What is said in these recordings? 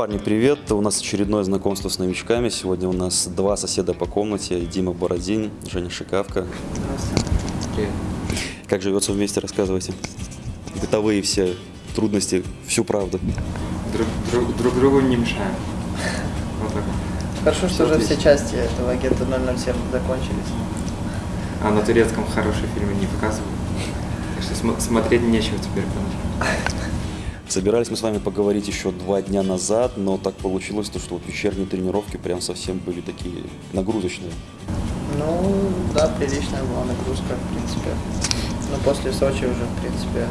Парни, привет! У нас очередное знакомство с новичками. Сегодня у нас два соседа по комнате. Дима Бородин, Женя Шикавка. Здравствуйте. Привет. Как живется вместе, рассказывайте. Бытовые все трудности, всю правду. Друг, друг, друг другу не мешаем. Вот так. Хорошо, что уже все части этого агента 007 закончились. А на турецком хорошие фильмы не показывают. Так что смо- смотреть нечего теперь. конечно. Собирались мы с вами поговорить еще два дня назад, но так получилось, то, что вот вечерние тренировки прям совсем были такие нагрузочные. Ну, да, приличная была нагрузка, в принципе. Но после Сочи уже, в принципе,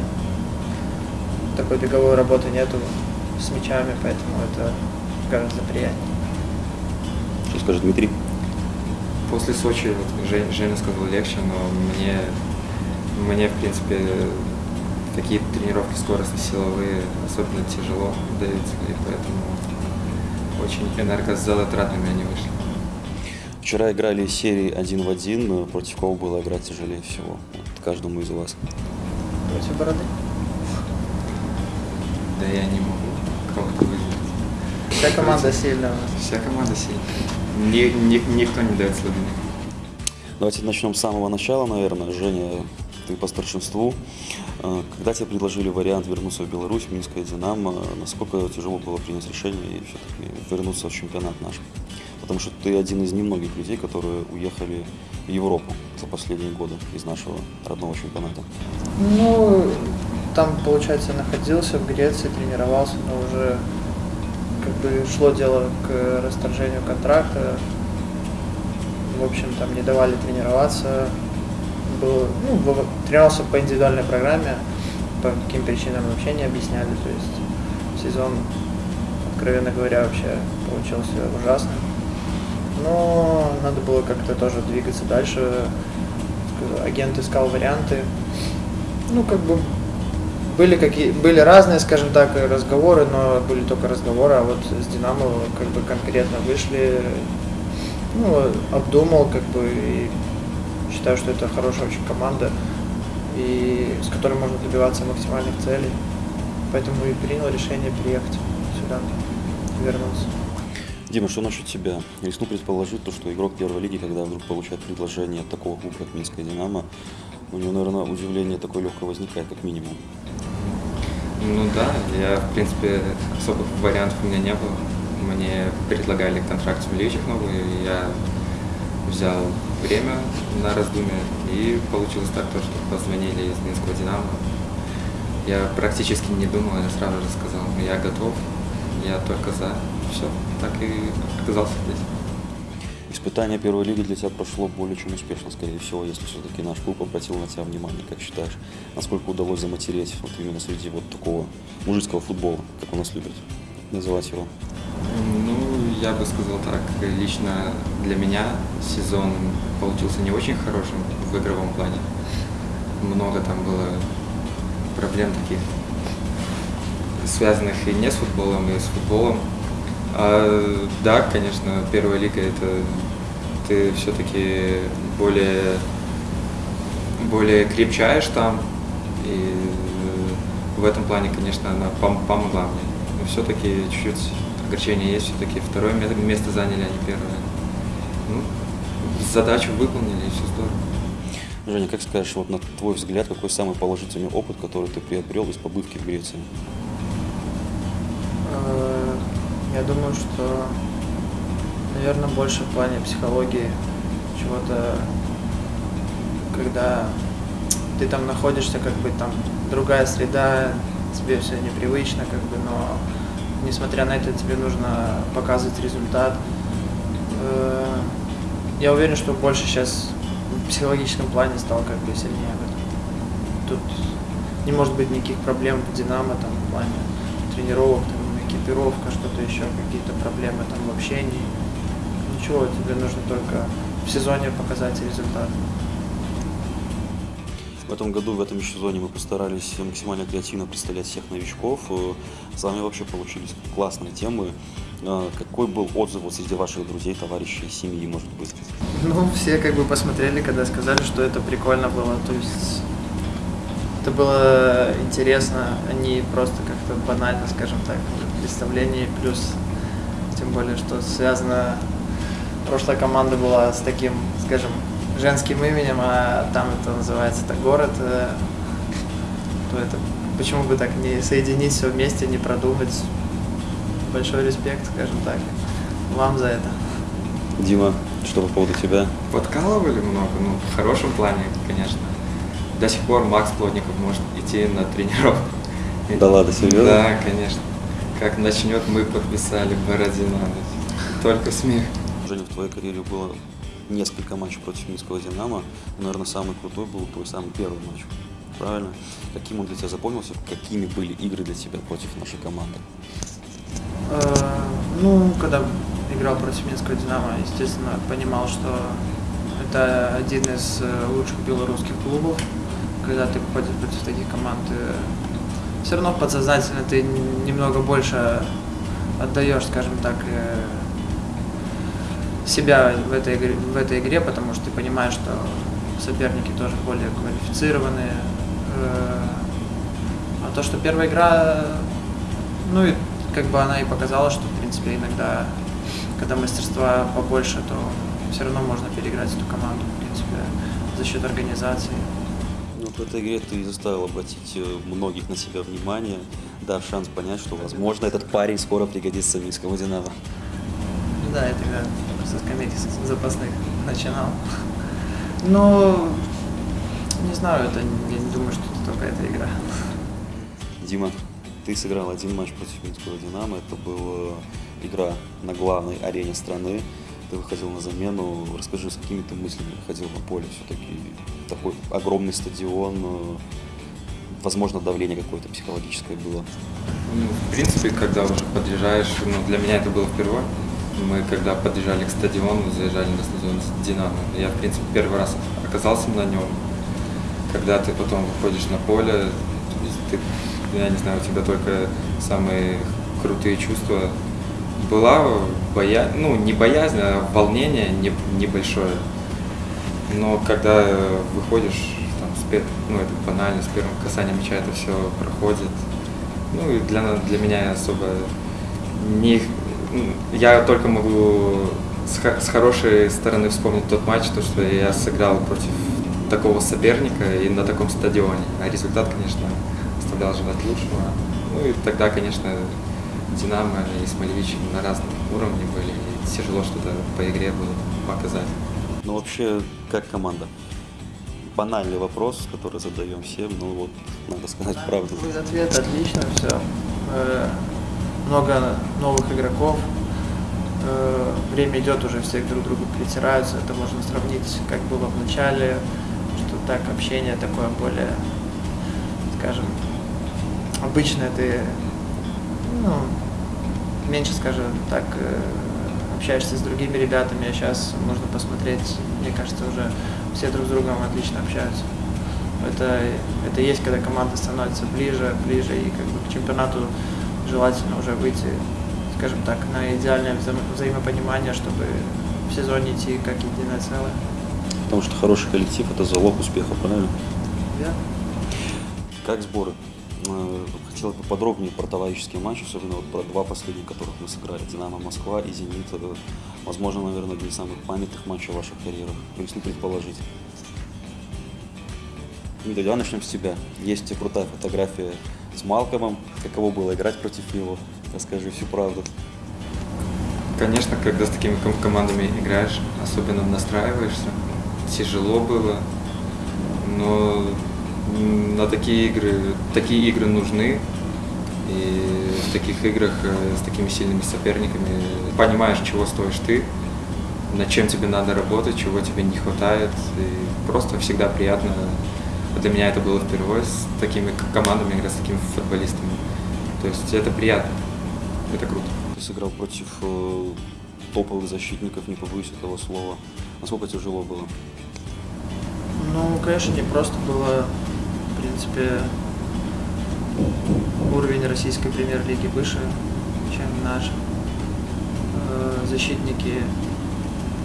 такой беговой работы нету с мячами, поэтому это гораздо приятнее. Что скажет Дмитрий? После Сочи вот, Женя сказал легче, но мне, мне в принципе, такие тренировки скоростно-силовые особенно тяжело даются, и поэтому очень энергозатратными они вышли. Вчера играли серии один в один, но против кого было играть тяжелее всего? Вот каждому из вас. Против бороды. Да я не могу кого-то выжить. Вся команда сильная у нас. Вся команда сильная. Ни- ни- никто не дает слабины. Давайте начнем с самого начала, наверное. Женя, ты по старшинству. Э, Когда тебе предложили вариант вернуться в Беларусь, в Минское «Динамо», насколько тяжело было принять решение и все-таки вернуться в чемпионат наш? Потому что ты один из немногих людей, которые уехали в Европу за последние годы из нашего родного чемпионата. Ну, там, получается, находился в Греции, тренировался, но уже как бы шло дело к расторжению контракта. В общем, там не давали тренироваться. Был, ну, тренировался по индивидуальной программе, по каким причинам вообще не объясняли. То есть сезон, откровенно говоря, вообще получился ужасным. Но надо было как-то тоже двигаться дальше. Агент искал варианты. Ну, как бы были какие были разные, скажем так, разговоры, но были только разговоры, а вот с Динамо как бы конкретно вышли, ну, обдумал, как бы, и считаю, что это хорошая очень команда, и с которой можно добиваться максимальных целей. Поэтому и принял решение приехать сюда, вернуться. Дима, что насчет тебя? Рискну предположить, то, что игрок первой лиги, когда вдруг получает предложение от такого клуба, как Минское «Динамо», у него, наверное, удивление такое легкое возникает, как минимум. Ну да, я, в принципе, особых вариантов у меня не было. Мне предлагали контракт с Милевичев новый, и я взял время на раздумье, и получилось так, то, что позвонили из Минского «Динамо». Я практически не думал, я сразу же сказал, «Ну, я готов, я только за. Все, так и оказался здесь. Испытание первой лиги для тебя прошло более чем успешно, скорее всего, если все-таки наш клуб обратил на тебя внимание. Как считаешь, насколько удалось заматереть вот именно среди вот такого мужицкого футбола, как у нас любят называть его? Ну, я бы сказал так, лично для меня сезон получился не очень хорошим в игровом плане. Много там было проблем таких, связанных и не с футболом, и с футболом. А, да, конечно, первая лига это ты все-таки более, более крепчаешь там, и в этом плане, конечно, она пом- помогла мне. Но все-таки чуть-чуть огорчение есть, все-таки второе ме- место заняли, а не первое. Задачу выполнили, и все здорово. Женя, как скажешь, вот на твой взгляд, какой самый положительный опыт, который ты приобрел из побывки в Греции? Э, Я думаю, что, наверное, больше в плане психологии чего-то, когда ты там находишься, как бы там другая среда, тебе все непривычно, как бы, но несмотря на это тебе нужно показывать результат. Я уверен, что больше сейчас в психологическом плане стал как бы сильнее в этом. Тут не может быть никаких проблем в Динамо там в плане тренировок, там, экипировка, что-то еще, какие-то проблемы там в общении. Ничего, тебе нужно только в сезоне показать результат. В этом году, в этом сезоне мы постарались максимально креативно представлять всех новичков. Э, С вами вообще получились классные темы. Э, Какой был отзыв вот среди ваших друзей, товарищей, семьи, может быть? Ну, все как бы посмотрели, когда сказали, что это прикольно было. То есть Это было интересно, а не просто как-то банально, скажем так, представление. Плюс, тем более, что связано... Прошлая команда была с таким, скажем, женским именем, а там это называется это город, э, то это почему бы так не соединить все вместе, не продумать. Большой респект, скажем так, вам за это. Дима, что по поводу тебя? Подкалывали много, ну, в хорошем плане, конечно. До сих пор Макс Плотников может идти на тренировку. Да ладно, серьезно? Да, конечно. Как начнет, мы подписали Бородина. Только смех. Женя, в твоей карьере было несколько матчей против Минского «Динамо». Наверное, самый крутой был твой самый первый матч. Правильно? Каким он для тебя запомнился? Какими были игры для тебя против нашей команды? Э, Ну, когда играл против Минского «Динамо», естественно, понимал, что это один из э, лучших белорусских клубов. Когда ты попадешь против таких команд, все равно подсознательно ты немного больше отдаешь, скажем так, э, себя в этой, игре, в этой игре, потому что ты понимаешь, что соперники тоже более квалифицированные. Э, А то, что первая игра, ну и как бы она и показала, что в принципе иногда, когда мастерства побольше, то все равно можно переиграть эту команду, в принципе, за счет организации. Ну, в этой игре ты заставил обратить э, многих на себя внимание, дав шанс понять, что, возможно, этот парень скоро пригодится Минскому «Динамо». Ну Да, я тогда со скамейки запасных начинал. Но не знаю, это я не думаю, что это только эта игра. Дима, ты сыграл один матч против Минского «Динамо». Это была игра на главной арене страны. Ты выходил на замену. Расскажи, с какими ты мыслями выходил на поле? Все-таки такой огромный стадион. Возможно, давление какое-то психологическое было. Ну, в принципе, когда уже подъезжаешь, ну, для меня это было впервые. Мы когда подъезжали к стадиону, заезжали на стадион Динамо. Я, в принципе, первый раз оказался на нем. Когда ты потом выходишь на поле, ты, я не знаю, у тебя только самые крутые чувства. Была боязнь, ну, не боязнь, а волнение не- небольшое. Но когда выходишь, там, с пер- ну, это банально, с первым касанием мяча это все проходит. Ну, и для, для меня особо не... ну, Я только могу с хорошей стороны вспомнить тот матч, то, что я сыграл против такого соперника и на таком стадионе. А результат, конечно, оставлял желать лучшего. Ну и тогда, конечно, Динамо и Смолевич на разном уровне были. И тяжело что-то по игре было показать. Ну, вообще, как команда? Банальный вопрос, который задаем всем, но вот надо сказать правду. Будет ответ, отлично, все. Много новых игроков. Э, Время идет, уже все друг к другу притираются. Это можно сравнить, как было в начале, что так общение такое более, скажем, обычное. Ты ну, меньше, скажем так, э, общаешься с другими ребятами, а сейчас можно посмотреть, мне кажется, уже все друг с другом отлично общаются. Это, это есть, когда команда становится ближе, ближе, и как бы к чемпионату желательно уже выйти, скажем так, на идеальное взаимо- взаимопонимание, чтобы в сезоне идти как единое целое. Потому что хороший коллектив – это залог успеха, правильно? Верно? Как сборы? Э, Хотел бы подробнее про товарищеские матчи, особенно вот про два последних, которых мы сыграли. «Динамо Москва» и «Зенит». Возможно, наверное, один из самых памятных матчей в ваших карьерах. Рискну предположить. Дмитрий, давай начнем с тебя. Есть крутая фотография с Малкомом. Каково было играть против него? Расскажи всю правду. Конечно, когда с такими ком- командами играешь, особенно настраиваешься, тяжело было, но на такие игры, такие игры нужны, и в таких играх э, с такими сильными соперниками понимаешь, чего стоишь ты, над чем тебе надо работать, чего тебе не хватает, и просто всегда приятно. Для меня это было впервые с такими командами играть, с такими футболистами. То есть это приятно, это круто. Ты сыграл против э, топовых защитников, не побоюсь этого слова. Насколько тяжело было? Ну, конечно, не просто было, в принципе, уровень российской премьер-лиги выше, чем наш. Э, Защитники,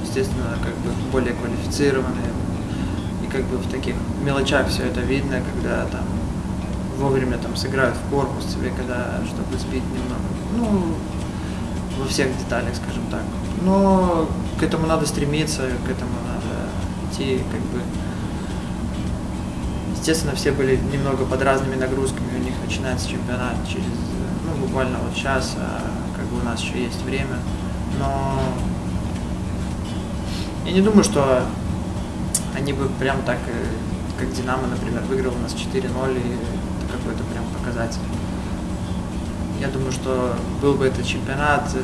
естественно, как бы более квалифицированные. И как бы в таких мелочах все это видно, когда там вовремя там сыграют в корпус тебе, когда, чтобы сбить немного. Ну, во всех деталях, скажем так. Но к этому надо стремиться, к этому надо идти, как бы. Естественно, все были немного под разными нагрузками, у них начинается чемпионат через, ну, буквально вот час, а как бы у нас еще есть время. Но я не думаю, что они бы прям так, э, как Динамо, например, выиграл у нас 4-0, и это какой-то прям показатель. Я думаю, что был бы это чемпионат, э,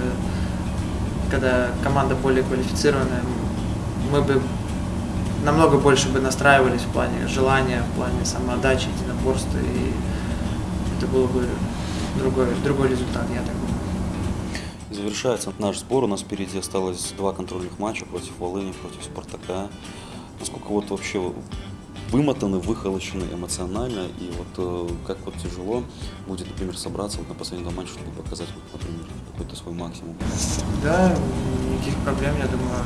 когда команда более квалифицированная, мы бы намного больше бы настраивались в плане желания, в плане самоотдачи, единоборства, и это было бы другой, другой результат, я так думаю. Завершается наш сбор. У нас впереди осталось два контрольных матча против Волыни, против Спартака. Насколько вот вообще вымотаны, выхолощены эмоционально, и вот э, как вот тяжело будет, например, собраться вот на последнем матче, чтобы показать, например, какой-то свой максимум. Да, никаких проблем, я думаю.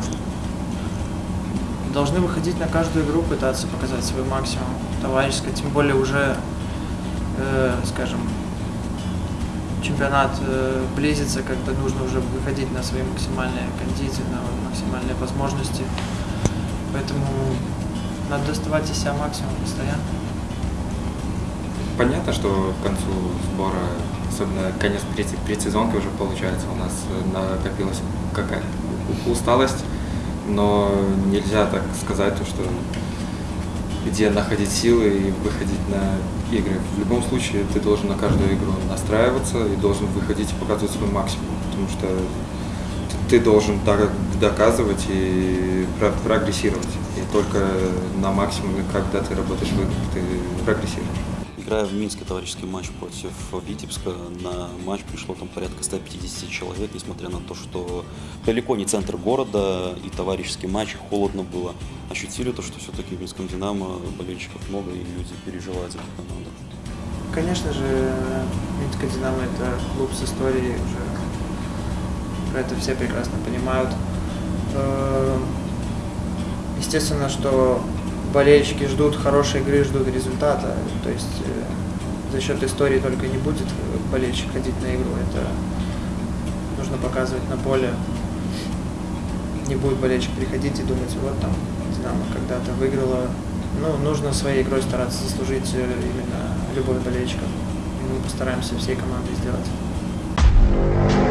Должны выходить на каждую игру, пытаться показать свой максимум товарищеский, тем более уже, э, скажем, чемпионат э, близится, когда нужно уже выходить на свои максимальные кондиции, на максимальные возможности. Поэтому надо доставать из себя максимум постоянно. Понятно, что к концу сбора, особенно конец предсезонки уже получается, у нас накопилась какая усталость, но нельзя так сказать, то, что где находить силы и выходить на игры. В любом случае ты должен на каждую игру настраиваться и должен выходить и показывать свой максимум, потому что ты должен доказывать и прогрессировать. И только на максимуме, когда ты работаешь в играх, ты прогрессируешь. Играя в Минске товарищеский матч против Витебска, на матч пришло там порядка 150 человек, несмотря на то, что далеко не центр города и товарищеский матч, холодно было. Ощутили то, что все-таки в Минском Динамо болельщиков много и люди переживают за эту команду? Конечно же, Минская Динамо это клуб с историей уже. Это все прекрасно понимают. Э, естественно, что болельщики ждут хорошей игры, ждут результата. То есть э, за счет истории только не будет болельщик ходить на игру. Это нужно показывать на поле. Не будет болельщик приходить и думать, вот там Динамо когда-то выиграла. Ну, нужно своей игрой стараться заслужить э, именно любовь болельщиков. И мы постараемся всей командой сделать.